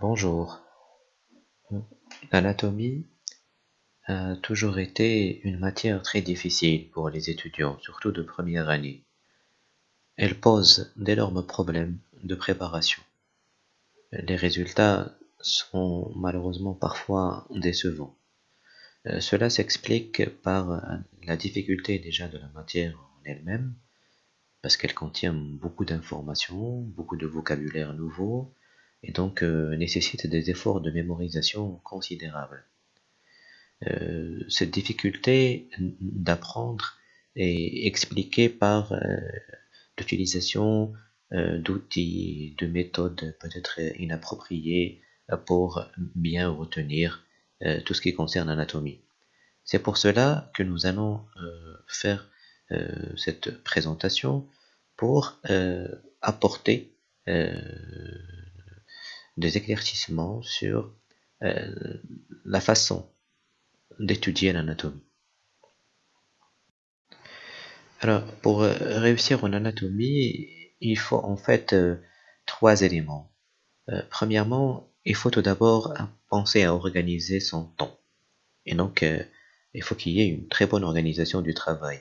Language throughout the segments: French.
Bonjour. L'anatomie a toujours été une matière très difficile pour les étudiants, surtout de première année. Elle pose d'énormes problèmes de préparation. Les résultats sont malheureusement parfois décevants. Euh, cela s'explique par la difficulté déjà de la matière en elle-même, parce qu'elle contient beaucoup d'informations, beaucoup de vocabulaire nouveau, et donc euh, nécessite des efforts de mémorisation considérables. Euh, cette difficulté d'apprendre est expliquée par euh, l'utilisation d'outils, de méthodes peut-être inappropriées pour bien retenir tout ce qui concerne l'anatomie. C'est pour cela que nous allons faire cette présentation pour apporter des éclaircissements sur euh, la façon d'étudier l'anatomie. Alors, pour euh, réussir en anatomie, il faut en fait euh, trois éléments. premièrement, il faut tout d'abord penser à organiser son temps. Et donc, il faut qu'il y ait une très bonne organisation du travail.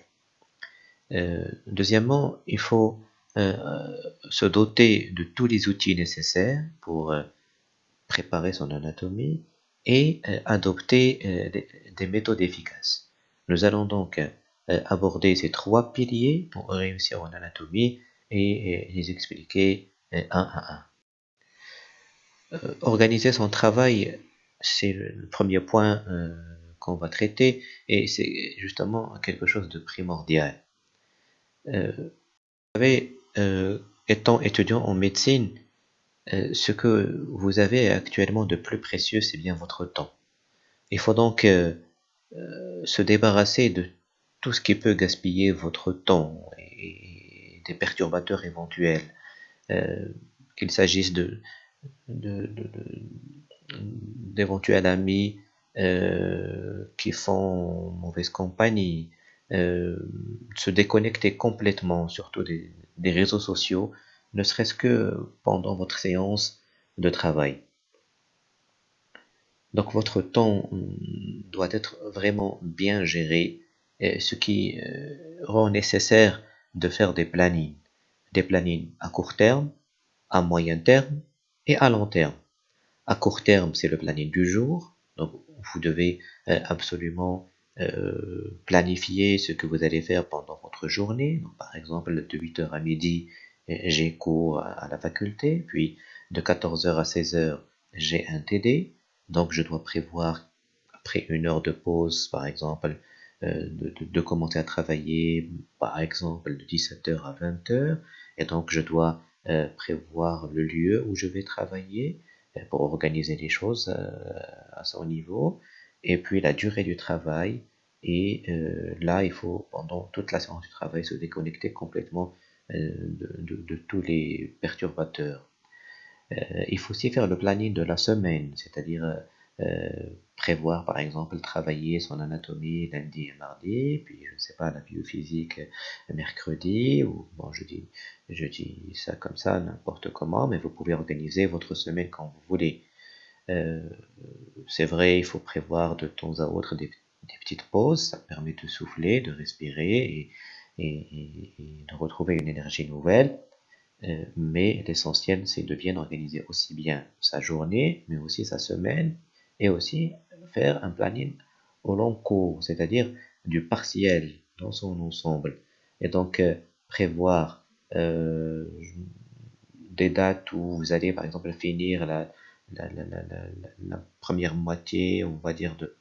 deuxièmement, il faut se doter de tous les outils nécessaires pour euh, préparer son anatomie et euh, adopter des, méthodes efficaces. Nous allons donc aborder ces trois piliers pour réussir en anatomie et les expliquer un à un. organiser son travail, c'est le premier point qu'on va traiter et c'est justement quelque chose de primordial. vous savez, euh, étant étudiant en médecine, euh, ce que vous avez actuellement de plus précieux, c'est bien votre temps. Il faut donc euh, se débarrasser de tout ce qui peut gaspiller votre temps et, des perturbateurs éventuels, qu'il s'agisse d'éventuels amis qui font mauvaise compagnie, se déconnecter complètement, surtout des, des réseaux sociaux, ne serait-ce que pendant votre séance de travail. Donc votre temps mm, doit être vraiment bien géré, ce qui euh, rend nécessaire de faire des plannings. Des plannings à court terme, à moyen terme et à long terme. À court terme, c'est le planning du jour. Donc vous devez euh, absolument euh, planifier ce que vous allez faire pendant votre journée. par exemple, de 8h à midi, j'ai cours à la faculté, puis de 14h à 16h, j'ai un TD, donc je dois prévoir, après une heure de pause, par exemple, euh, de, commencer à travailler, par exemple, de 17h à 20h, et donc je dois euh, prévoir le lieu où je vais travailler pour organiser les choses à son niveau et puis la durée du travail. Et euh, là, il faut, pendant toute la séance du travail, se déconnecter complètement euh, de, tous les perturbateurs. Euh, il faut aussi faire le planning de la semaine, c'est-à-dire prévoir, par exemple, travailler son anatomie lundi et mardi, puis, je ne sais pas, la biophysique mercredi, ou, bon, je dis ça comme ça, n'importe comment, mais vous pouvez organiser votre semaine quand vous voulez. Euh, c'est vrai, il faut prévoir de temps à autre des, petites pauses, ça permet de souffler, de respirer et, de retrouver une énergie nouvelle. Euh, mais l'essentiel, c'est de bien organiser aussi bien sa journée, mais aussi sa semaine, et aussi faire un planning au long cours, c'est-à-dire du partiel dans son ensemble. Et donc, euh, prévoir des dates où vous allez, par exemple, finir la, la, la, la, première moitié, on va dire, de,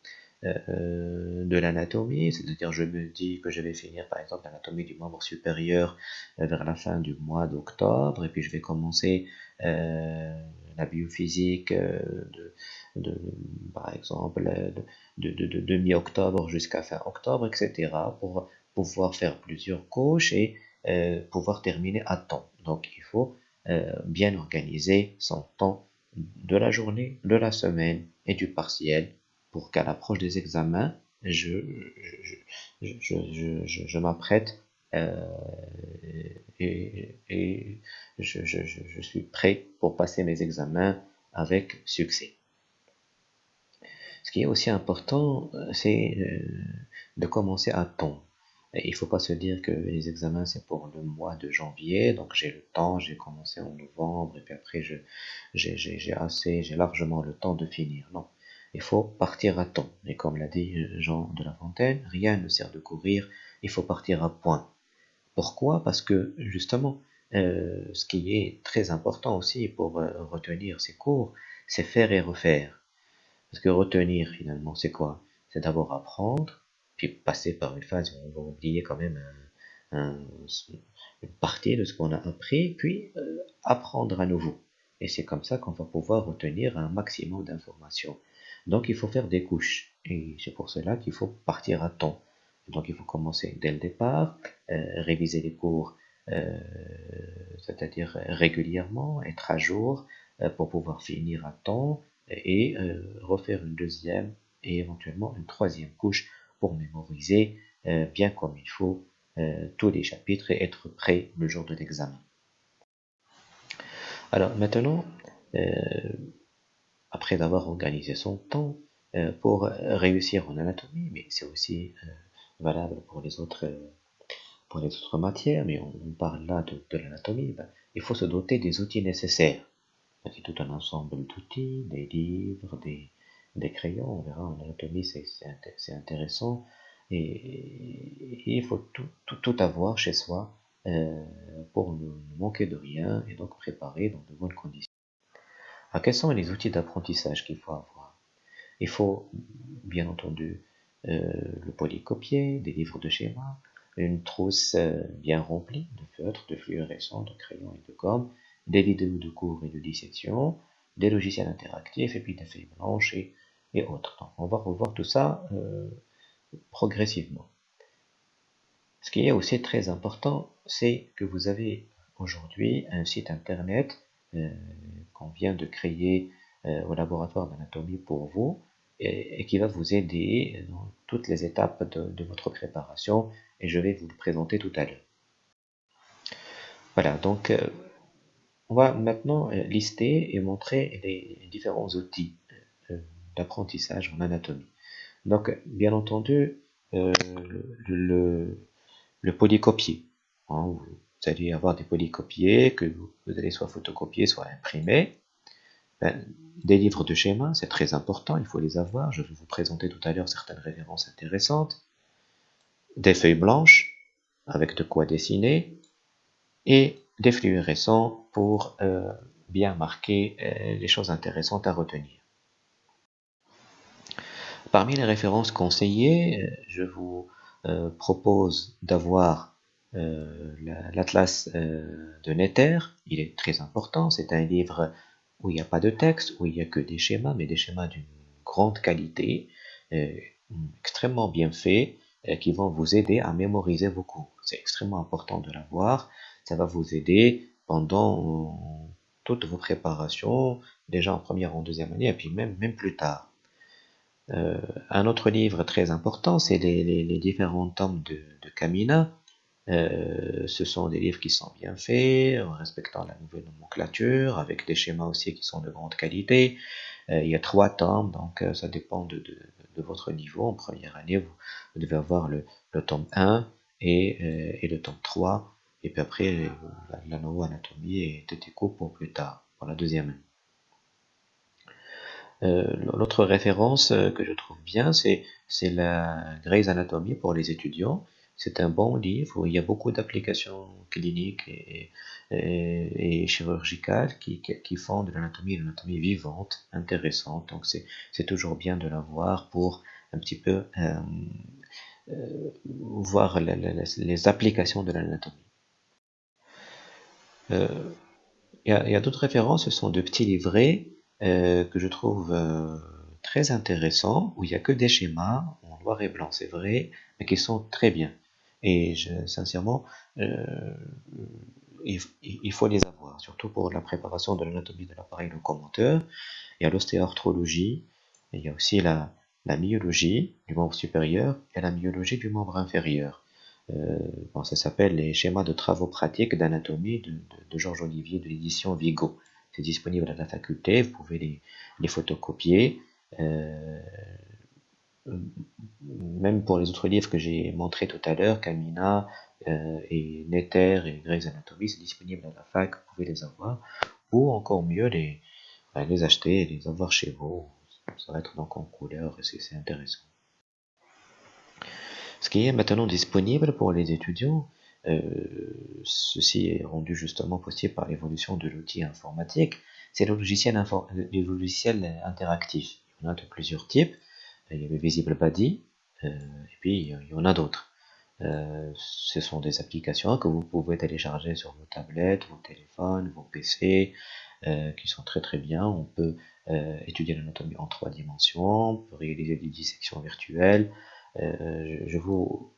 euh, de l'anatomie, c'est-à-dire je me dis que je vais finir par exemple l'anatomie du membre supérieur euh, vers la fin du mois d'octobre, et puis je vais commencer euh, la biophysique de, de, par exemple de, de, de mi-octobre jusqu'à fin octobre, etc., pour pouvoir faire plusieurs couches et pouvoir terminer à temps. Donc il faut bien organiser son temps de la journée, de la semaine et du partiel pour qu'à l'approche des examens, je, m'apprête euh, et, je, suis prêt pour passer mes examens avec succès. Ce qui est aussi important, c'est de commencer à temps. Il ne faut pas se dire que les examens c'est pour le mois de janvier, donc j'ai le temps, j'ai commencé en novembre et puis après j'ai assez, j'ai largement le temps de finir. Non, il faut partir à temps. Et comme l'a dit Jean de La Fontaine, rien ne sert de courir, il faut partir à point. Pourquoi? Parce que justement, euh, ce qui est très important aussi pour euh, retenir ces cours, c'est faire et refaire. Parce que retenir finalement, c'est quoi? C'est d'abord apprendre, puis passer par une phase où on va oublier quand même une partie de ce qu'on a appris, puis euh, apprendre à nouveau. Et c'est comme ça qu'on va pouvoir retenir un maximum d'informations. Donc il faut faire des couches. Et c'est pour cela qu'il faut partir à temps. Donc il faut commencer dès le départ, euh, réviser les cours, euh, c'est-à-dire régulièrement, être à jour pour pouvoir finir à temps et refaire une deuxième et éventuellement une troisième couche pour mémoriser euh, bien comme il faut euh, tous les chapitres et être prêt le jour de l'examen. Alors maintenant, euh, après avoir organisé son temps pour réussir en anatomie, mais c'est aussi valable pour les autres pour les autres matières, mais on, parle là de, l'anatomie, ben, il faut se doter des outils nécessaires. C'est tout un ensemble d'outils, des livres, des, des crayons, on verra en anatomie, c'est intéressant. Et, il faut tout, avoir chez soi euh, pour ne, manquer de rien et donc préparer dans de bonnes conditions. Alors, quels sont les outils d'apprentissage qu'il faut avoir? Il faut, bien entendu, euh, le polycopier, des livres de schéma, une trousse euh, bien remplie de feutres, de fluorescents, de crayons et de gomme, des vidéos de cours et de dissection, des logiciels interactifs et puis des feuilles blanches et autres. on va revoir tout ça euh, progressivement. Ce qui est aussi très important, c'est que vous avez aujourd'hui un site internet euh, qu'on vient de créer euh, au laboratoire d'anatomie pour vous et, qui va vous aider dans toutes les étapes de, votre préparation et je vais vous le présenter tout à l'heure. Voilà, donc on va maintenant lister et montrer les différents outils d'apprentissage en anatomie. Donc, bien entendu, euh, le, polycopier. Hein, vous allez avoir des polycopiers que vous, allez soit photocopier, soit imprimer. Ben, des livres de schéma, c'est très important, il faut les avoir. Je vais vous présenter tout à l'heure certaines références intéressantes. Des feuilles blanches avec de quoi dessiner et des fluorescents pour euh, bien marquer euh, les choses intéressantes à retenir. Parmi les références conseillées, euh, je vous euh, propose d'avoir euh, l'atlas de Netter. Il est très important. C'est un livre où il n'y a pas de texte, où il n'y a que des schémas, mais des schémas d'une grande qualité, extrêmement bien faits, qui vont vous aider à mémoriser vos cours. C'est extrêmement important de l'avoir. Ça va vous aider pendant toutes vos préparations, déjà en première, en deuxième année, et puis même, même plus tard. Euh, un autre livre très important, c'est les, différents tomes de, de Camina. Euh, ce sont des livres qui sont bien faits, en respectant la nouvelle nomenclature, avec des schémas aussi qui sont de grande qualité. Euh, il y a trois tomes, donc ça dépend de, votre niveau. En première année, vous, devez avoir le, tome 1 et, le tome 3, et puis après, la, la anatomie est éco pour plus tard, pour la deuxième année. Euh, l'autre référence euh, que je trouve bien, c'est la Grey's Anatomy pour les étudiants. C'est un bon livre il y a beaucoup d'applications cliniques et, et, chirurgicales qui, qui, font de l'anatomie une anatomie vivante, intéressante. Donc c'est toujours bien de l'avoir pour un petit peu euh, voir les applications de l'anatomie. Il y a d'autres références, ce sont de petits livrets euh, que je trouve euh, très intéressant, où il n'y a que des schémas en noir et blanc, c'est vrai, mais qui sont très bien. Et je, sincèrement, euh, il, faut les avoir, surtout pour la préparation de l'anatomie de l'appareil locomoteur. Il y a l'ostéoarthrologie, il y a aussi la, la myologie du membre supérieur et la myologie du membre inférieur. bon, ça s'appelle les schémas de travaux pratiques d'anatomie de, de, de Georges Olivier de l'édition Vigo c'est disponible à la faculté, vous pouvez les, photocopier. Euh, même pour les autres livres que j'ai montrés tout à l'heure, Camina euh, et Nether et Grey's Anatomy, c'est disponible à la fac, vous pouvez les avoir. Ou encore mieux, les, ben, les acheter et les avoir chez vous. Ça va être donc en couleur c'est intéressant. Ce qui est maintenant disponible pour les étudiants, ceci est rendu justement possible par l'évolution de l'outil informatique, c'est le logiciel, logiciels interactifs. Il y en a de plusieurs types. Il y a le Visible Body, euh, et puis il y en a d'autres. Euh, ce sont des applications que vous pouvez télécharger sur vos tablettes, vos téléphones, vos PC, qui sont très très bien. On peut étudier l'anatomie en trois dimensions, on peut réaliser des dissections virtuelles. je vous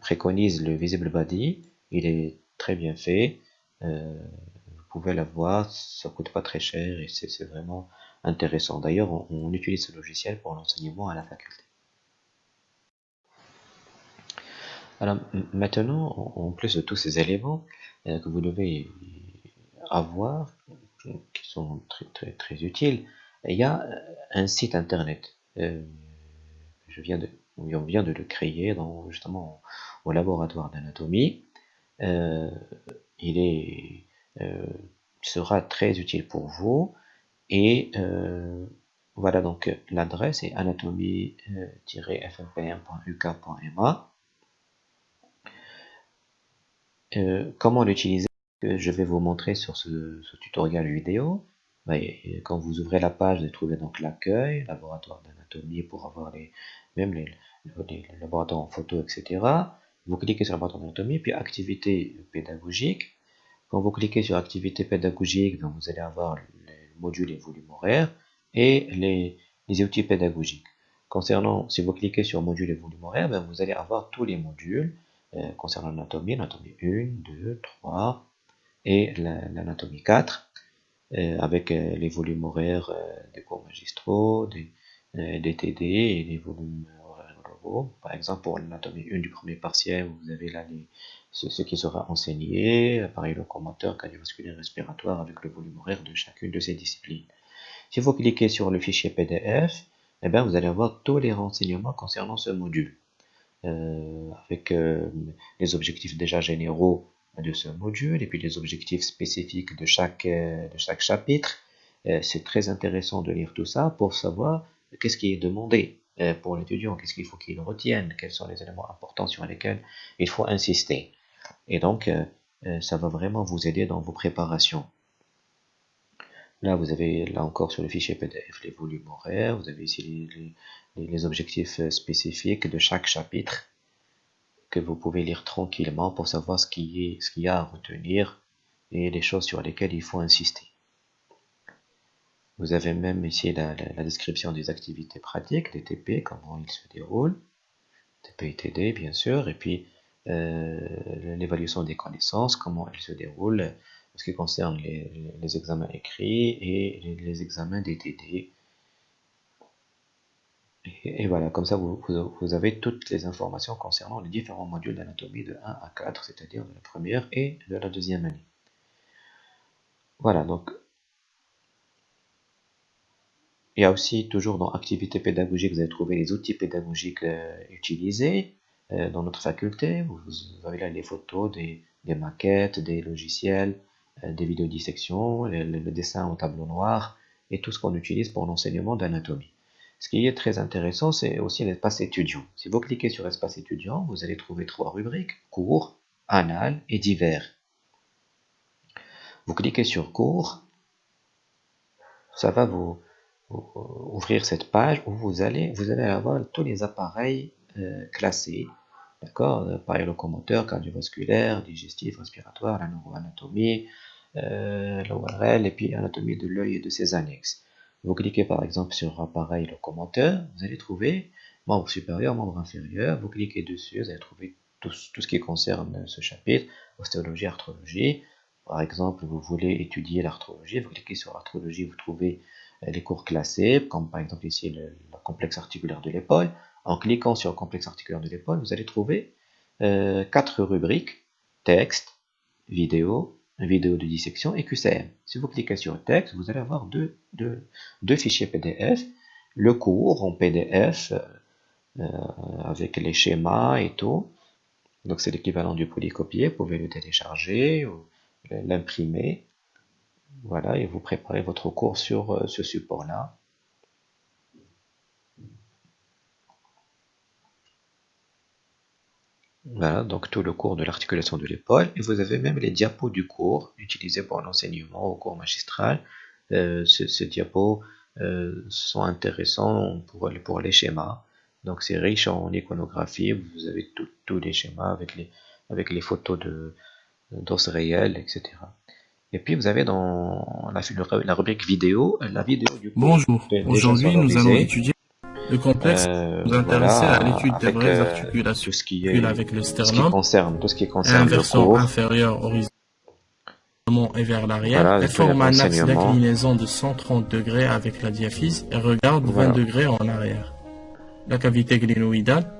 préconise le Visible Body. Il est très bien fait. Euh, vous pouvez l'avoir, ça coûte pas très cher et c'est vraiment intéressant. D'ailleurs, on, utilise ce logiciel pour l'enseignement à la faculté. Alors maintenant, en plus de tous ces éléments euh, que vous devez avoir, qui sont très très très utiles, il y a un site internet. Euh, je viens de on vient de le créer dans, justement au laboratoire d'anatomie. Euh, il est, euh, sera très utile pour vous. Et euh, voilà donc l'adresse est anatomie-fmpm.uk.ma. comment l'utiliser? Je vais vous montrer sur ce, tutoriel vidéo. Quand vous ouvrez la page, vous trouvez donc l'accueil, laboratoire d'anatomie pour avoir les, même les, laboratoires en photo, etc. Vous cliquez sur le laboratoire d'anatomie, puis activité pédagogique. Quand vous cliquez sur activité pédagogique, ben, vous allez avoir les modules et volumes horaires et les, outils pédagogiques. Concernant, si vous cliquez sur module et volume horaire, ben, vous allez avoir tous les modules euh, concernant l'anatomie, l'anatomie 1, 2, 3 et l'anatomie 4, euh, avec euh, les volumes horaires des cours magistraux, des, euh, des TD et des volumes horaires globaux. Par exemple, pour l'anatomie 1 du premier partiel, vous avez là les, ce, qui sera enseigné, appareil locomoteur, cardiovasculaire, respiratoire, avec le volume horaire de chacune de ces disciplines. Si vous cliquez sur le fichier PDF, eh bien, vous allez avoir tous les renseignements concernant ce module, euh, avec euh, les objectifs déjà généraux de ce module, et puis les objectifs spécifiques de chaque, de chaque chapitre. C'est très intéressant de lire tout ça pour savoir qu'est-ce qui est demandé euh, pour l'étudiant, qu'est-ce qu'il faut qu'il retienne, quels sont les éléments importants sur lesquels il faut insister? Et donc, euh, euh, ça va vraiment vous aider dans vos préparations. Là, vous avez, là encore, sur le fichier PDF, les volumes horaires, vous avez ici les, objectifs spécifiques de chaque chapitre que vous pouvez lire tranquillement pour savoir ce qu'il y a à retenir et les choses sur lesquelles il faut insister. Vous avez même ici la, description des activités pratiques, des TP, comment ils se déroulent, TP et TD bien sûr, et puis euh, l'évaluation des connaissances, comment elles se déroulent en ce qui concerne les, examens écrits et les, examens des TD. Et, voilà, comme ça vous, avez toutes les informations concernant les différents modules d'anatomie de 1 à 4, c'est-à-dire de la première et de la deuxième année. Voilà, donc il y a aussi toujours dans activité pédagogique, vous allez trouver les outils pédagogiques euh, utilisés euh, dans notre faculté. Vous, avez là les photos, des, maquettes, des logiciels, euh, des vidéos dissection, le, le, dessin au tableau noir et tout ce qu'on utilise pour l'enseignement d'anatomie. Ce qui est très intéressant, c'est aussi l'espace étudiant. Si vous cliquez sur espace étudiant, vous allez trouver trois rubriques, cours, anal et divers. Vous cliquez sur cours, ça va vous, ouvrir cette page où vous allez, vous allez avoir tous les appareils euh, classés, d'accord, appareil locomoteur, cardiovasculaire, digestif, respiratoire, la neuroanatomie, euh, l'ORL et puis anatomie de l'œil et de ses annexes. Vous cliquez par exemple sur appareil locomoteur, vous allez trouver membre supérieur, membre inférieur, vous cliquez dessus, vous allez trouver tout, tout ce qui concerne ce chapitre, ostéologie, arthrologie. Par exemple, vous voulez étudier l'arthrologie, vous cliquez sur arthrologie, vous trouvez les cours classés, comme par exemple ici le, complexe articulaire de l'épaule. En cliquant sur le complexe articulaire de l'épaule, vous allez trouver euh, quatre rubriques, texte, vidéo, vidéo de dissection et QCM. Si vous cliquez sur texte, vous allez avoir deux, deux, fichiers PDF. Le cours en PDF euh, avec les schémas et tout. Donc c'est l'équivalent du polycopier. Vous pouvez le télécharger ou l'imprimer. Voilà, et vous préparez votre cours sur euh, ce support-là. Voilà, donc tout le cours de l'articulation de l'épaule. Et vous avez même les diapos du cours utilisés pour l'enseignement au cours magistral. Euh, ces diapos euh, sont intéressants pour, les schémas. Donc c'est riche en iconographie. Vous avez tous les schémas avec les, avec les photos d'os réels, etc. Et puis vous avez dans la, la rubrique vidéo, la vidéo du cours. Bonjour, aujourd'hui nous allons étudier le complexe euh, nous intéresser à l'étude des vraies euh, articulations tout ce qui est, avec le sternum, concerne, tout ce qui concerne inversion inférieure horizontalement et vers l'arrière, voilà, forme un axe d'inclinaison de 130 degrés avec la diaphyse et regarde 20 degrés en arrière. La cavité glénoïdale,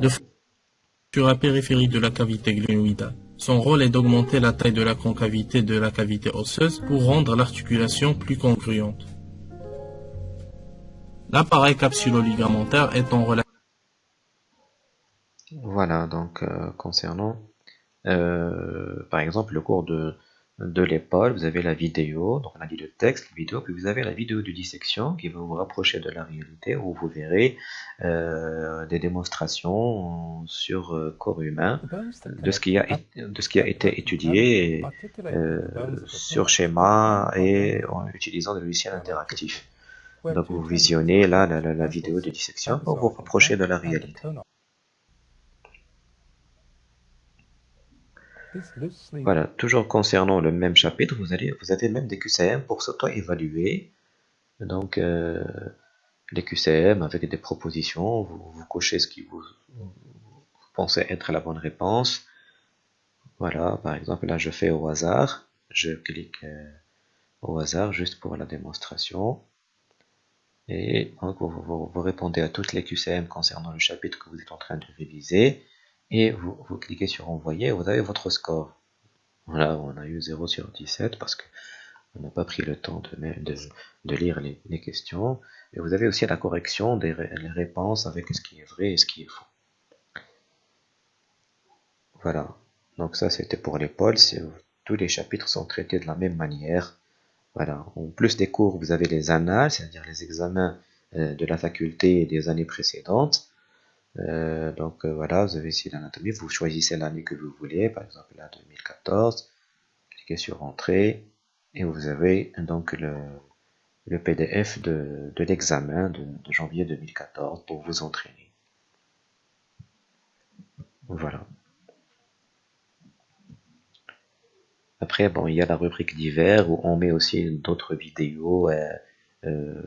de sur la périphérie de la cavité glénoïdale. Son rôle est d'augmenter la taille de la concavité de la cavité osseuse pour rendre l'articulation plus congruente. L'appareil capsulo-ligamentaire est en relation. Voilà, donc euh, concernant euh, par exemple le cours de, de l'épaule, vous avez la vidéo, donc on a dit le texte, la vidéo, puis vous avez la vidéo de dissection qui va vous rapprocher de la réalité où vous verrez euh, des démonstrations sur corps humain de ce qui a, été étudié sur schéma et en utilisant des logiciels interactifs. Donc vous visionnez là la, vidéo de dissection pour vous rapprocher de la réalité. Voilà, toujours concernant le même chapitre, vous, allez, vous avez même des QCM pour s'auto-évaluer. Donc, euh, les QCM avec des propositions, vous, cochez ce qui vous, pensez être la bonne réponse. Voilà, par exemple, là je fais au hasard, je clique euh, au hasard juste pour la démonstration. Et donc, vous, répondez à toutes les QCM concernant le chapitre que vous êtes en train de réviser. Et vous, vous cliquez sur envoyer vous avez votre score. Voilà, on a eu 0 sur 17 parce que on n'a pas pris le temps de, de, lire les, questions. Et vous avez aussi la correction des réponses avec ce qui est vrai et ce qui est faux. Voilà. Donc ça, c'était pour l'épaule. Tous les chapitres sont traités de la même manière. Voilà. En plus des cours, vous avez les annales, c'est-à-dire les examens euh, de la faculté des années précédentes. Euh, donc euh, voilà, vous avez ici l'anatomie, vous choisissez l'année que vous voulez, par exemple là 2014, cliquez sur Entrée, et vous avez donc le, PDF de, l'examen de, janvier 2014 pour vous entraîner. Voilà. Après, bon, il y a la rubrique divers où on met aussi d'autres vidéos euh, euh,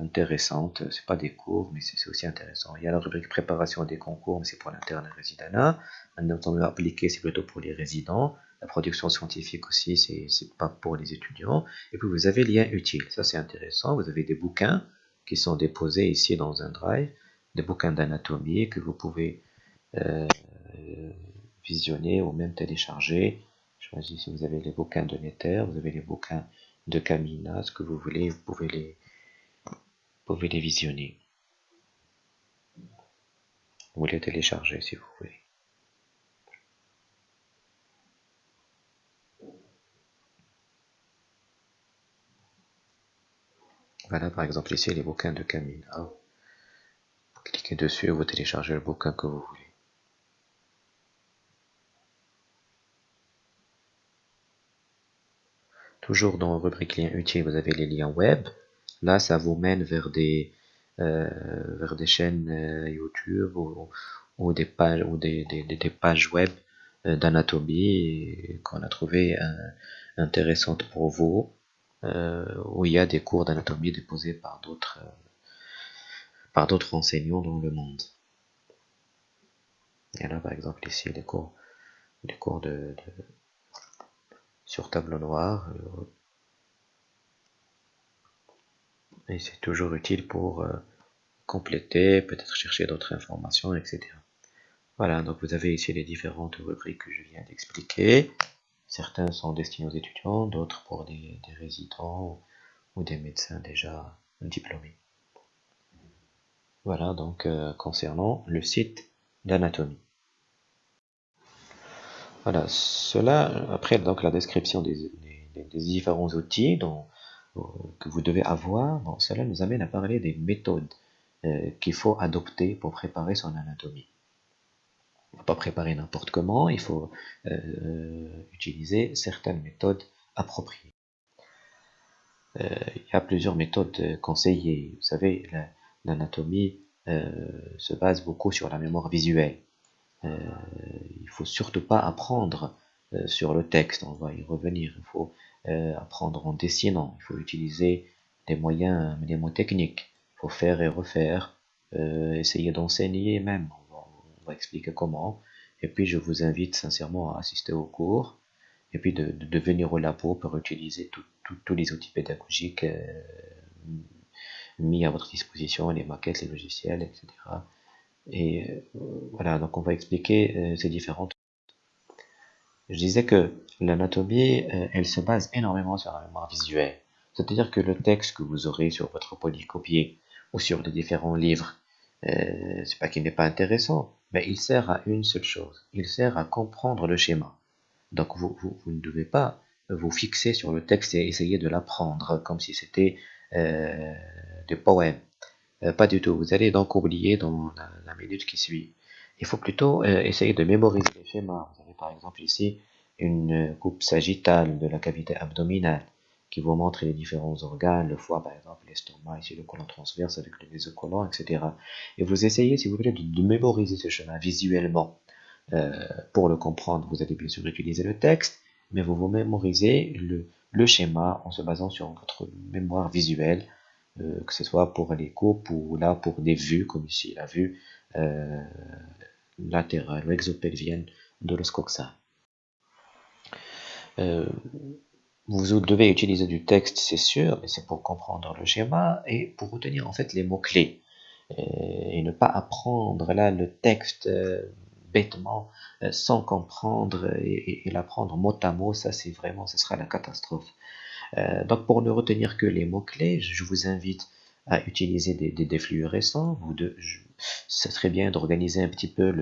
intéressantes. C'est pas des cours, mais c'est aussi intéressant. Il y a la rubrique préparation des concours, mais c'est pour l'interne résidana. Un entendu appliqué, c'est plutôt pour les résidents. La production scientifique aussi, c'est pas pour les étudiants. Et puis vous avez lien utile. Ça, c'est intéressant. Vous avez des bouquins qui sont déposés ici dans un drive, des bouquins d'anatomie que vous pouvez euh, visionner ou même télécharger si vous avez les bouquins de Nether, vous avez les bouquins de Camina, ce que vous voulez, vous pouvez les, pouvez les visionner. Vous les télécharger si vous voulez. Voilà par exemple ici les bouquins de Camina. Vous cliquez dessus et vous téléchargez le bouquin que vous voulez. Toujours dans rubrique liens utiles, vous avez les liens web. Là, ça vous mène vers des, euh, vers des chaînes euh, YouTube ou, des pages, ou des, des, pages web euh, d'anatomie qu'on a trouvé intéressantes pour vous, où il y a des cours d'anatomie déposés par d'autres par d'autres enseignants dans le monde. Et là, par exemple, ici, les cours, les cours de sur tableau noir. Euh, et c'est toujours utile pour euh, compléter, peut-être chercher d'autres informations, etc. Voilà, donc vous avez ici les différentes rubriques que je viens d'expliquer. Certains sont destinés aux étudiants, d'autres pour des, résidents ou, des médecins déjà diplômés. Voilà donc euh, concernant le site d'anatomie. Voilà, cela, après donc la description des, différents outils dont, euh, que vous devez avoir, cela nous amène à parler des méthodes euh, qu'il faut adopter pour préparer son anatomie. Il ne faut pas préparer n'importe comment, il faut euh, utiliser certaines méthodes appropriées. Il y a plusieurs méthodes conseillées. Vous savez, l'anatomie se base beaucoup sur la mémoire visuelle. Il ne faut surtout pas apprendre sur le texte, on va y revenir. Il faut apprendre en dessinant, il faut utiliser des moyens mnémotechniques. Il faut faire et refaire, essayer d'enseigner même on va expliquer comment. Et puis je vous invite sincèrement à assister au cours et puis de, de, venir au labo pour utiliser tous les outils pédagogiques euh, mis à votre disposition, les maquettes, les logiciels, etc. Et euh, voilà, donc on va expliquer euh, ces différentes. Je disais que l'anatomie, elle se base énormément sur la mémoire visuelle. C'est-à-dire que le texte que vous aurez sur votre polycopier ou sur les différents livres, c'est pas qu'il n'est pas intéressant, mais il sert à une seule chose, il sert à comprendre le schéma. Donc vous, vous, ne devez pas vous fixer sur le texte et essayer de l'apprendre comme si c'était euh, des poèmes. Euh, pas du tout, vous allez donc oublier dans la, minute qui suit. Il faut plutôt euh, essayer de mémoriser les schémas. Vous avez par exemple ici une coupe sagittale de la cavité abdominale qui vous montre les différents organes, le foie par exemple, l'estomac, ici le colon transverse avec le mésocolon, etc. Et vous essayez, si vous voulez, de, mémoriser ce chemin visuellement. Euh, pour le comprendre, vous allez bien sûr utiliser le texte, mais vous vous mémorisez le, le schéma en se basant sur votre mémoire visuelle, euh, que ce soit pour les coupes ou là pour des vues, comme ici la vue euh, latérale ou exopelvienne de l'oscoxa. Euh, vous devez utiliser du texte, c'est sûr, mais c'est pour comprendre le schéma et pour retenir en fait les mots-clés. Et ne pas apprendre là le texte euh, bêtement euh, sans comprendre et, l'apprendre mot à mot, ça c'est vraiment, ce sera la catastrophe. Euh, donc pour ne retenir que les mots-clés, je vous invite à utiliser des, des, récents. Vous de, ce serait bien d'organiser un petit peu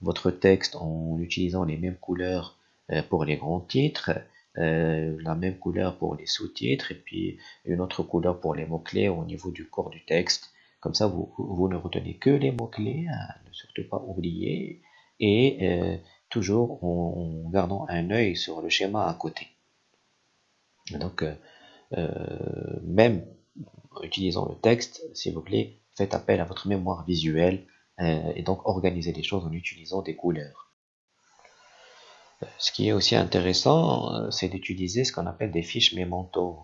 votre texte en utilisant les mêmes couleurs pour les grands titres euh, la même couleur pour les sous-titres et puis une autre couleur pour les mots-clés au niveau du corps du texte. Comme ça, vous, ne retenez que les mots-clés, hein, ne surtout pas oublier, et euh, toujours en, gardant un œil sur le schéma à côté. Donc, euh, même en utilisant le texte, s'il vous plaît, faites appel à votre mémoire visuelle et donc organisez les choses en utilisant des couleurs. Ce qui est aussi intéressant, euh, c'est d'utiliser ce qu'on appelle des fiches mémentos.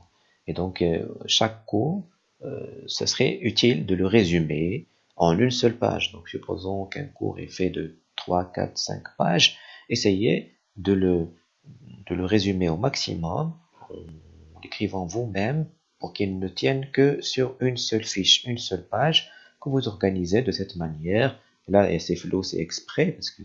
Et donc, euh, chaque cours, euh, ce serait utile de le résumer en une seule page. Donc, supposons qu'un cours est fait de 3, 4, 5 pages, essayez de le, de le résumer au maximum l'écrivant vous-même pour qu'il ne tienne que sur une seule fiche, une seule page que vous organisez de cette manière. Là, c'est flou, c'est exprès parce que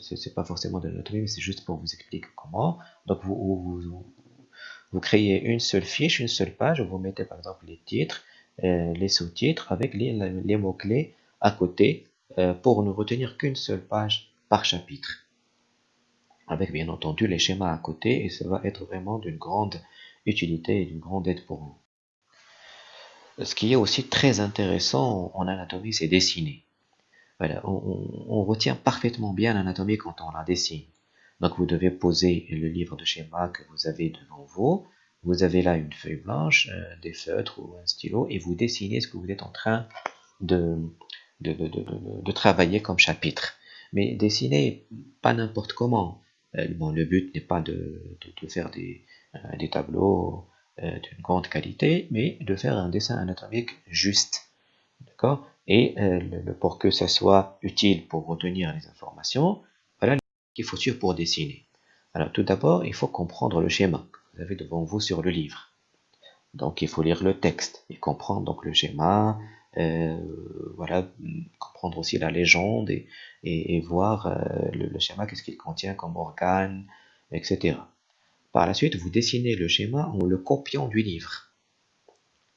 c'est pas forcément de l'anatomie, mais c'est juste pour vous expliquer comment. Donc vous, créez une seule fiche, une seule page, vous mettez par exemple les titres, euh, les sous-titres avec les, les mots-clés à côté euh, pour ne retenir qu'une seule page par chapitre. Avec bien entendu les schémas à côté et ça va être vraiment d'une grande utilité et d'une grande aide pour vous. Ce qui est aussi très intéressant en anatomie, c'est dessiner. Voilà, on, retient parfaitement bien l'anatomie quand on la dessine. Donc vous devez poser le livre de schéma que vous avez devant vous. Vous avez là une feuille blanche, euh, des feutres ou un stylo, et vous dessinez ce que vous êtes en train de, de, travailler comme chapitre. Mais dessiner pas n'importe comment. Euh, bon, le but n'est pas de, faire des, euh, des tableaux d'une grande qualité, mais de faire un dessin anatomique juste. D'accord? Et euh, pour que ça soit utile pour retenir les informations, voilà qu'il faut suivre pour dessiner. Alors tout d'abord, il faut comprendre le schéma que vous avez devant vous sur le livre. Donc il faut lire le texte et comprendre donc le schéma, euh, voilà, comprendre aussi la légende et, voir euh, le, schéma, qu'est-ce qu'il contient comme organe, etc. Par la suite, vous dessinez le schéma en le copiant du livre.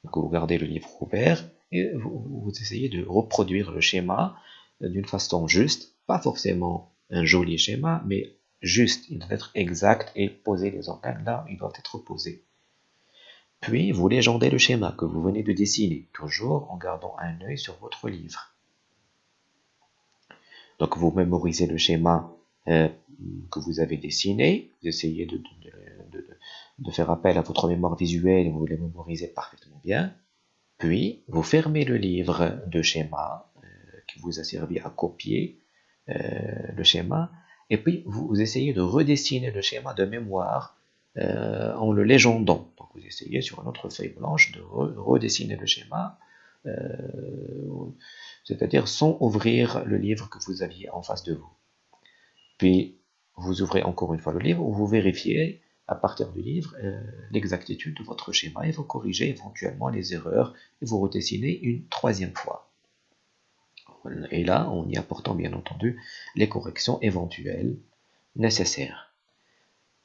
Donc, vous gardez le livre ouvert et vous, essayez de reproduire le schéma d'une façon juste, pas forcément un joli schéma, mais juste, il doit être exact et poser les organes là, il doit être posé. Puis, vous légendez le schéma que vous venez de dessiner, toujours en gardant un œil sur votre livre. Donc, vous mémorisez le schéma euh, que vous avez dessiné, vous essayez de, de, faire appel à votre mémoire visuelle et vous le mémorisez parfaitement bien. Puis, vous fermez le livre de schéma euh, qui vous a servi à copier euh, le schéma, et puis vous essayez de redessiner le schéma de mémoire euh, en le légendant. Vous essayez sur une autre feuille blanche de redessiner le schéma, euh, c'est-à-dire sans ouvrir le livre que vous aviez en face de vous. Puis vous ouvrez encore une fois le livre vous vérifiez à partir du livre euh, l'exactitude de votre schéma et vous corrigez éventuellement les erreurs et vous redessinez une troisième fois. Et là, en y apportant bien entendu les corrections éventuelles nécessaires.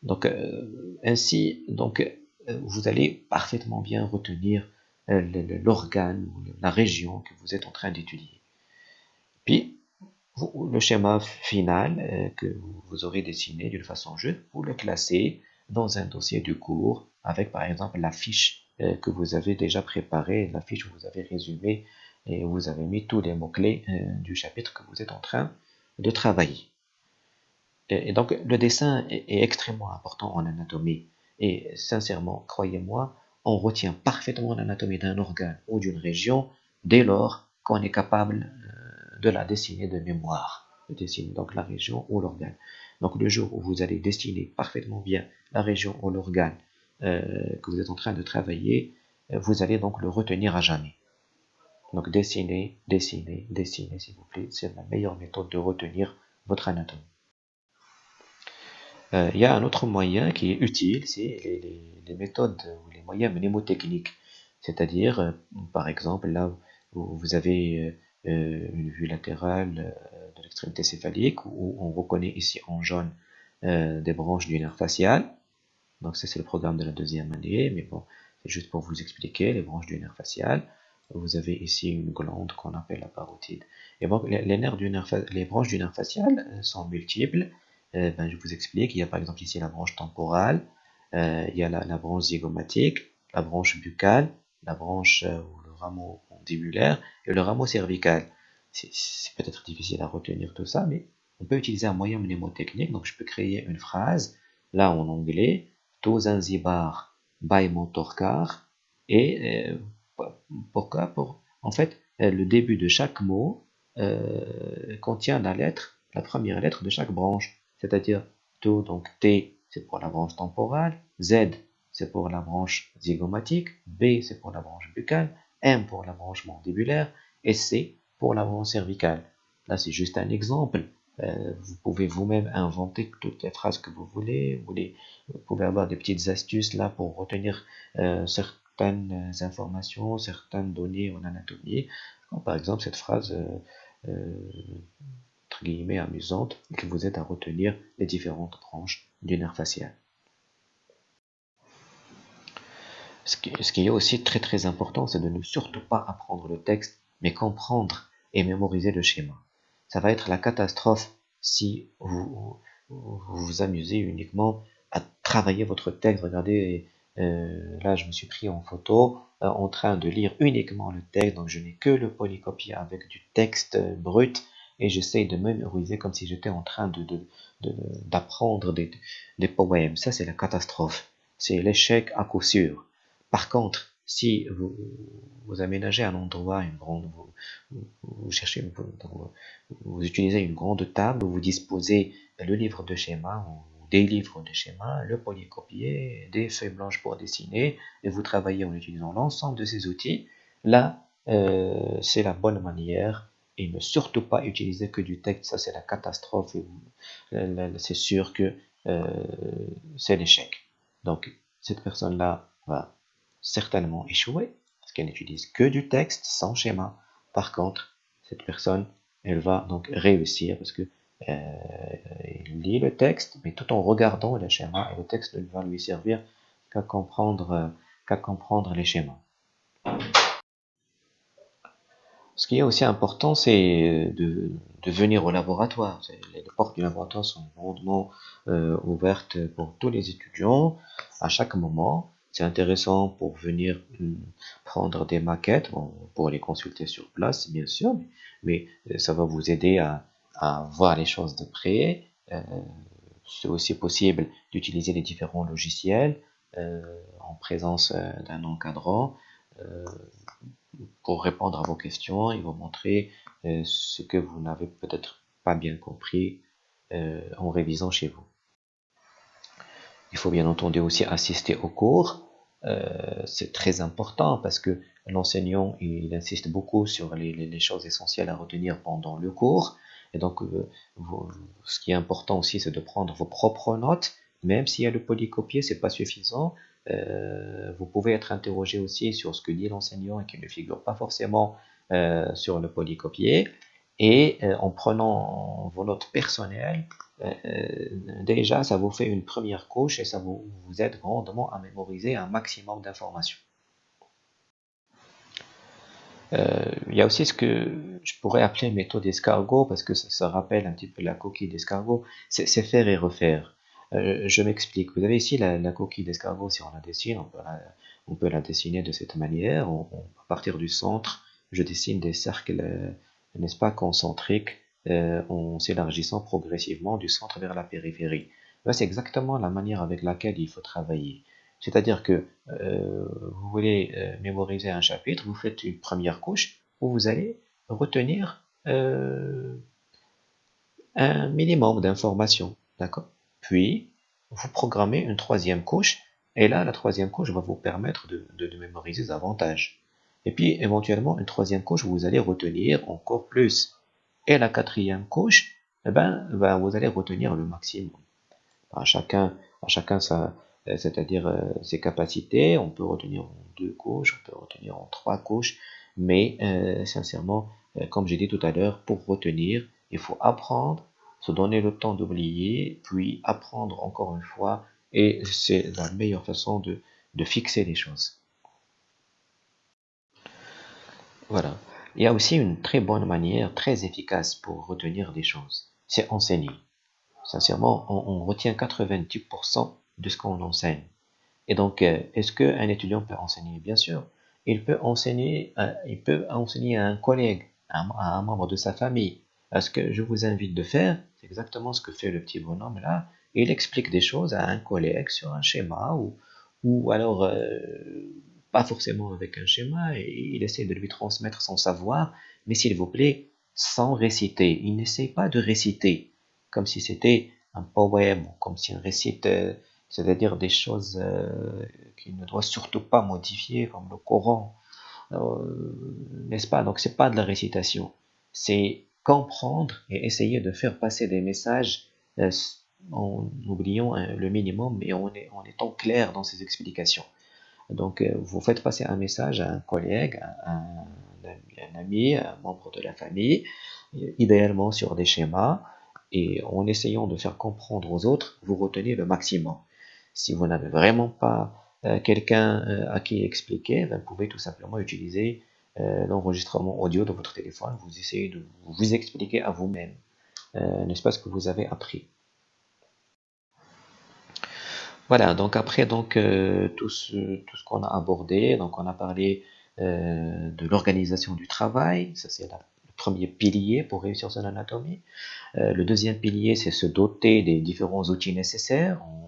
Donc, euh, ainsi, donc, vous allez parfaitement bien retenir euh, l'organe ou la région que vous êtes en train d'étudier. Puis, le schéma final que vous aurez dessiné d'une façon juste, vous le classez dans un dossier du cours avec par exemple la fiche que vous avez déjà préparée, la fiche où vous avez résumé et où vous avez mis tous les mots-clés du chapitre que vous êtes en train de travailler. Et, donc, le dessin est, extrêmement important en anatomie. Et sincèrement, croyez-moi, on retient parfaitement l'anatomie d'un organe ou d'une région dès lors qu'on est capable euh, de la dessiner de mémoire. De dessiner donc la région ou l'organe. Donc, le jour où vous allez dessiner parfaitement bien la région ou l'organe euh, que vous êtes en train de travailler, euh, vous allez donc le retenir à jamais. Donc, dessiner, dessiner, dessiner, s'il vous plaît. C'est la meilleure méthode de retenir votre anatomie. Euh, il y a un autre moyen qui est utile, c'est les, méthodes ou les moyens mnémotechniques. C'est-à-dire, euh, par exemple, là où vous avez euh, une vue latérale de l'extrémité céphalique, où on reconnaît ici en jaune des branches du nerf facial. Donc ça c'est le programme de la deuxième année, mais bon, c'est juste pour vous expliquer les branches du nerf facial. Vous avez ici une glande qu'on appelle la parotide. Et bon, les, nerfs du nerf, les branches du nerf facial sont multiples. Euh, ben, je vous explique, il y a par exemple ici la branche temporale, euh, il y a la, branche zygomatique, la branche buccale, la branche euh, ou le rameau mandibulaire et le rameau cervical. C'est peut-être difficile à retenir tout ça, mais on peut utiliser un moyen mnémotechnique. Donc je peux créer une phrase, là en anglais, to Zanzibar by Motorcar, et pourquoi pour, En fait, le début de chaque mot contient la lettre, la première lettre de chaque branche c'est-à-dire tout, donc T, c'est pour la branche temporale, Z, c'est pour la branche zygomatique, B, c'est pour la branche buccale, M pour la branche mandibulaire, et C pour la branche cervicale. Là, c'est juste un exemple. Euh, vous pouvez vous-même inventer toutes les phrases que vous voulez. Vous, pouvez avoir des petites astuces là pour retenir euh, certaines informations, certaines données en anatomie. par exemple, cette phrase euh, guillemets amusante qui vous aide à retenir les différentes branches du nerf facial. Ce qui, est aussi très très important, c'est de ne surtout pas apprendre le texte, mais comprendre et mémoriser le schéma. Ça va être la catastrophe si vous vous, amusez uniquement à travailler votre texte. Regardez, euh, là je me suis pris en photo euh, en train de lire uniquement le texte, donc je n'ai que le polycopier avec du texte brut et j'essaye de mémoriser comme si j'étais en train d'apprendre de, des, poèmes. Ça, c'est la catastrophe. C'est l'échec à coup sûr. Par contre, si vous, aménagez un endroit, une grande, vous, cherchez, vous, utilisez une grande table vous disposez le livre de schéma ou des livres de schéma, le polycopier, des feuilles blanches pour dessiner, et vous travaillez en utilisant l'ensemble de ces outils, là, euh, c'est la bonne manière et ne surtout pas utiliser que du texte, ça c'est la catastrophe, c'est sûr que euh, c'est l'échec. Donc cette personne-là va certainement échouer, parce qu'elle n'utilise que du texte sans schéma. Par contre, cette personne, elle va donc réussir, parce que il lit le texte, mais tout en regardant le schéma, et le texte ne va lui servir qu'à comprendre, qu'à comprendre les schémas. Ce qui est aussi important, c'est de, venir au laboratoire. Les portes du laboratoire sont grandement euh, ouvertes pour tous les étudiants à chaque moment. C'est intéressant pour venir hum, prendre des maquettes, pour les consulter sur place, bien sûr, mais, euh, ça va vous aider à, voir les choses de près. Euh, c'est aussi possible d'utiliser les différents logiciels en présence d'un encadrant pour répondre à vos questions et vous montrer euh, ce que vous n'avez peut-être pas bien compris euh, en révisant chez vous. Il faut bien entendu aussi assister au cours. Euh, c'est très important parce que l'enseignant il insiste beaucoup sur les, choses essentielles à retenir pendant le cours. Et donc, ce qui est important aussi, c'est de prendre vos propres notes. Même s'il y a le polycopier, c'est pas suffisant. Euh, vous pouvez être interrogé aussi sur ce que dit l'enseignant et qui ne figure pas forcément euh, sur le polycopier. Et euh, en prenant vos notes personnelles, déjà ça vous fait une première couche et ça vous, vous aide grandement à mémoriser un maximum d'informations. il y a aussi ce que je pourrais appeler méthode d'escargot parce que ça, ça, rappelle un petit peu la coquille d'escargot, c'est faire et refaire. Euh, je m'explique. Vous avez ici la, coquille d'escargot, si on la dessine, on peut la, dessiner de cette manière. à partir du centre, je dessine des cercles, euh, n'est-ce pas, concentriques, euh, en s'élargissant progressivement du centre vers la périphérie. c'est exactement la manière avec laquelle il faut travailler. C'est-à-dire que vous voulez mémoriser un chapitre, vous faites une première couche où vous allez retenir un minimum d'informations. D'accord? Puis, vous programmez une troisième couche, et là, la troisième couche va vous permettre de, mémoriser davantage. Et puis, éventuellement, une troisième couche, vous allez retenir encore plus. Et la quatrième couche, eh ben, ben vous allez retenir le maximum. À chacun, à chacun euh, c'est-à-dire euh, ses capacités. On peut retenir en deux couches, on peut retenir en trois couches, mais euh, sincèrement, comme j'ai dit tout à l'heure, pour retenir, il faut apprendre se donner le temps d'oublier, puis apprendre encore une fois, et c'est la meilleure façon de, fixer les choses. Voilà. Il y a aussi une très bonne manière, très efficace pour retenir des choses. C'est enseigner. Sincèrement, on, retient 90% de ce qu'on enseigne. Et donc, euh, est-ce qu'un étudiant peut enseigner? Bien sûr. Il peut enseigner, il peut enseigner à un collègue, à un membre de sa famille. Ce que je vous invite de faire, exactement ce que fait le petit bonhomme là. Il explique des choses à un collègue sur un schéma ou, ou alors euh, pas forcément avec un schéma il essaie de lui transmettre son savoir, mais s'il vous plaît, sans réciter. Il n'essaie pas de réciter comme si c'était un poème, comme si on récite, euh, c'est-à-dire des choses euh, qu'il ne doit surtout pas modifier, comme le Coran, n'est-ce pas? Donc c'est pas de la récitation, c'est comprendre et essayer de faire passer des messages euh, en oubliant hein, le minimum et en, étant clair dans ses explications. Donc, euh, vous faites passer un message à un collègue, à un, ami, un membre de la famille, idéalement sur des schémas, et en essayant de faire comprendre aux autres, vous retenez le maximum. Si vous n'avez vraiment pas euh, quelqu'un à qui expliquer, ben, vous pouvez tout simplement utiliser euh, l'enregistrement audio de votre téléphone, vous essayez de vous expliquer à vous-même, euh, n'est-ce pas ce que vous avez appris. Voilà, donc après donc euh, tout ce, tout ce qu'on a abordé, donc on a parlé de l'organisation du travail, ça c'est le premier pilier pour réussir son anatomie. le deuxième pilier, c'est se doter des différents outils nécessaires, on,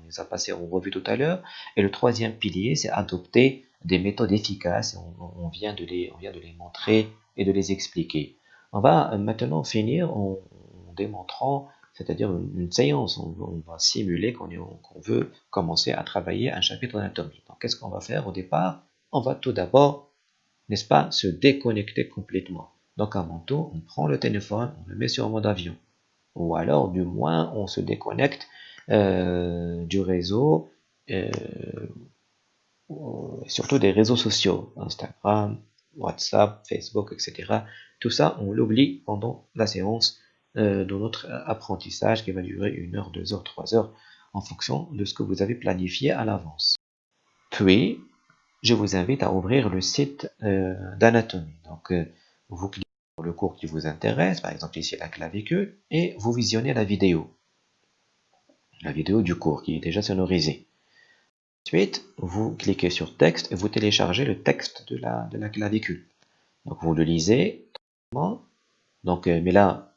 on les a passés en revue tout à l'heure. Et le troisième pilier, c'est adopter des méthodes efficaces. On, vient de les, on vient de les montrer et de les expliquer. On va maintenant finir en, démontrant, c'est-à-dire une, séance. On, va simuler qu'on veut commencer à travailler un chapitre d'anatomie. Donc, qu'est-ce qu'on va faire au départ? On va tout d'abord, n'est-ce pas, se déconnecter complètement. Donc, avant tout, on prend le téléphone, on le met sur mode avion. Ou alors, du moins, on se déconnecte euh, du réseau euh, surtout des réseaux sociaux, Instagram, WhatsApp, Facebook, etc. Tout ça, on l'oublie pendant la séance de notre apprentissage qui va durer une heure, deux heures, trois heures en fonction de ce que vous avez planifié à l'avance. Puis, je vous invite à ouvrir le site d'anatomie. Donc, vous cliquez sur le cours qui vous intéresse, par exemple ici la clavicule, et vous visionnez la vidéo. La vidéo du cours qui est déjà sonorisée. Ensuite, vous cliquez sur texte et vous téléchargez le texte de la, clavicule. Donc vous le lisez. Donc, euh, mais là,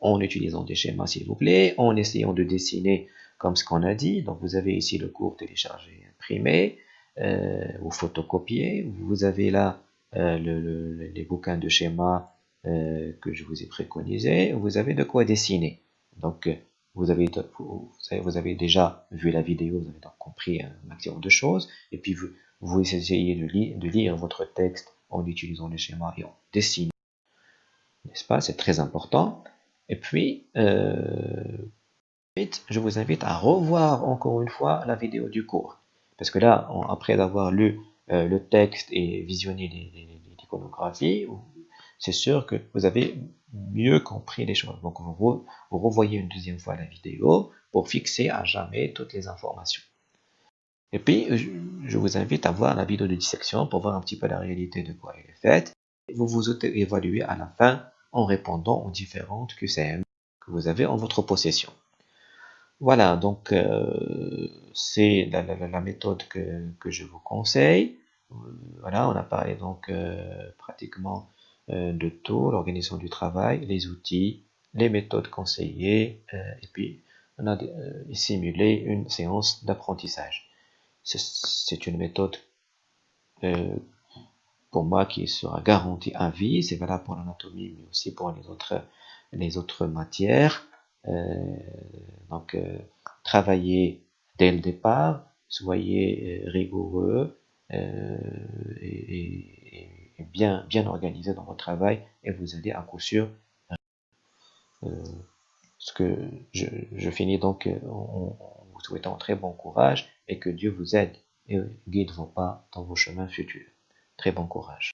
en utilisant des schémas s'il vous plaît, en essayant de dessiner comme ce qu'on a dit. Donc vous avez ici le cours téléchargé, imprimé, euh, ou photocopié. Vous avez là euh, les bouquins de schémas que je vous ai préconisés. Vous avez de quoi dessiner. Donc vous avez, vous, avez déjà vu la vidéo, vous avez donc compris un maximum de choses. Et puis vous, vous essayez de, de lire votre texte en utilisant les schémas et en dessinant. N'est-ce pas? C'est très important. Et puis, euh, je vous invite à revoir encore une fois la vidéo du cours. Parce que là, après avoir lu euh, le texte et visionné l'iconographie, c'est sûr que vous avez mieux compris les choses. Donc vous, vous revoyez une deuxième fois la vidéo pour fixer à jamais toutes les informations. Et puis, je vous invite à voir la vidéo de dissection pour voir un petit peu la réalité de quoi elle est faite. Vous vous évaluez à la fin en répondant aux différentes QCM que vous avez en votre possession. Voilà, donc euh, c'est la, méthode que, je vous conseille. Euh, voilà, on a parlé donc euh, pratiquement de tout, l'organisation du travail, les outils, les méthodes conseillées, et puis on a simulé une séance d'apprentissage. C'est une méthode pour moi qui sera garantie à vie, c'est valable pour l'anatomie, mais aussi pour les autres, les autres matières. Euh, donc, euh, travaillez dès le départ, soyez euh, rigoureux et, bien, bien organisé dans votre travail et vous allez à coup sûr ce que je, finis donc en, vous souhaitant très bon courage et que Dieu vous aide et guide vos pas dans vos chemins futurs. Très bon courage.